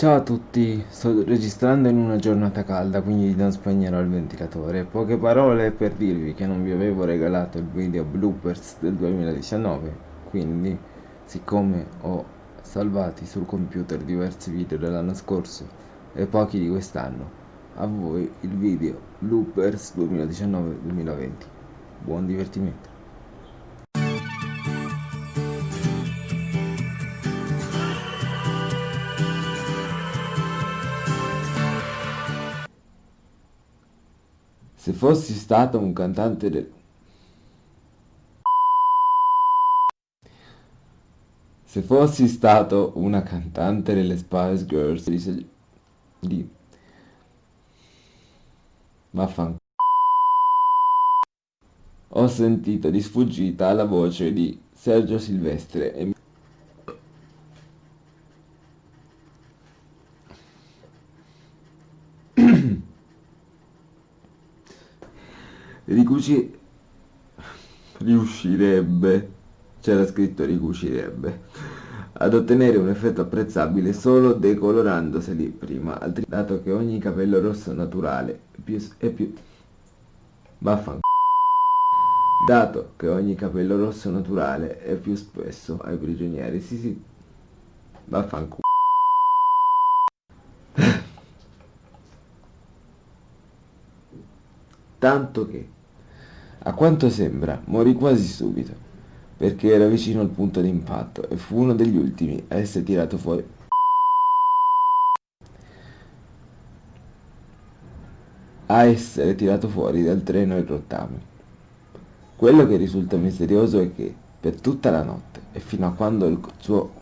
Ciao a tutti, sto registrando in una giornata calda, quindi non spegnerò il ventilatore. Poche parole per dirvi che non vi avevo regalato il video bloopers del 2019, quindi siccome ho salvati sul computer diversi video dell'anno scorso e pochi di quest'anno, a voi il video bloopers 2019-2020. Buon divertimento. Se fossi stato un cantante del... Se fossi stato una cantante delle Spice Girls di... di... Vaffan... Ho sentito di sfuggita la voce di Sergio Silvestre e... ricuci... riuscirebbe, c'era scritto ricucirebbe, ad ottenere un effetto apprezzabile solo decolorandoseli prima, dato che ogni capello rosso naturale è più... è più... Vaffanculo. Dato che ogni capello rosso naturale è più spesso ai prigionieri, sì sì, vaffanculo. Tanto che a quanto sembra, morì quasi subito, perché era vicino al punto di impatto e fu uno degli ultimi a essere tirato fuori. a essere tirato fuori dal treno in rottame. Quello che risulta misterioso è che, per tutta la notte e fino a quando il suo...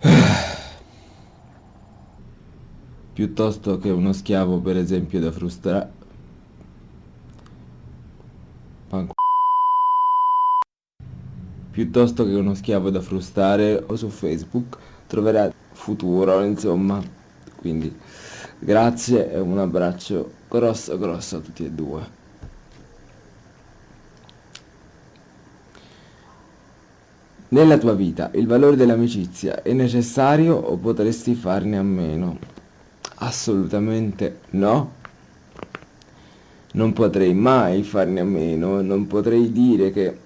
piuttosto che uno schiavo per esempio da frustrare Piuttosto che uno schiavo da frustare o su Facebook troverà futuro, insomma. Quindi grazie e un abbraccio grosso grosso a tutti e due. Nella tua vita il valore dell'amicizia è necessario o potresti farne a meno? Assolutamente no. Non potrei mai farne a meno, non potrei dire che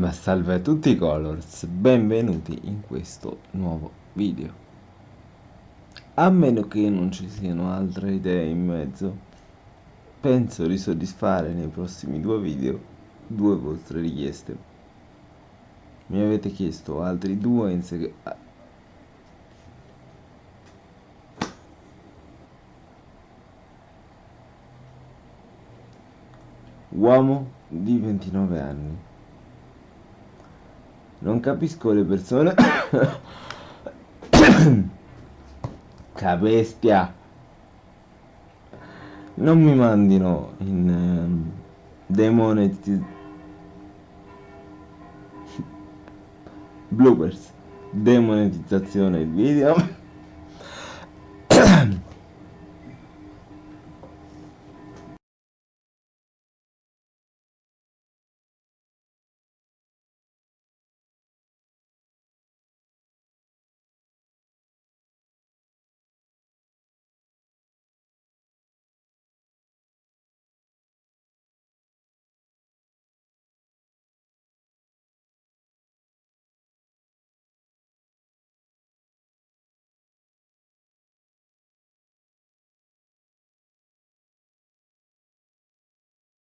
Ma salve a tutti i colors, benvenuti in questo nuovo video. A meno che non ci siano altre idee in mezzo, penso di soddisfare nei prossimi due video due vostre richieste. Mi avete chiesto altri due in segreto. Uomo di 29 anni non capisco le persone... Capestia! Non mi mandino in... Um, demonetizzazione... Bloopers. Demonetizzazione video.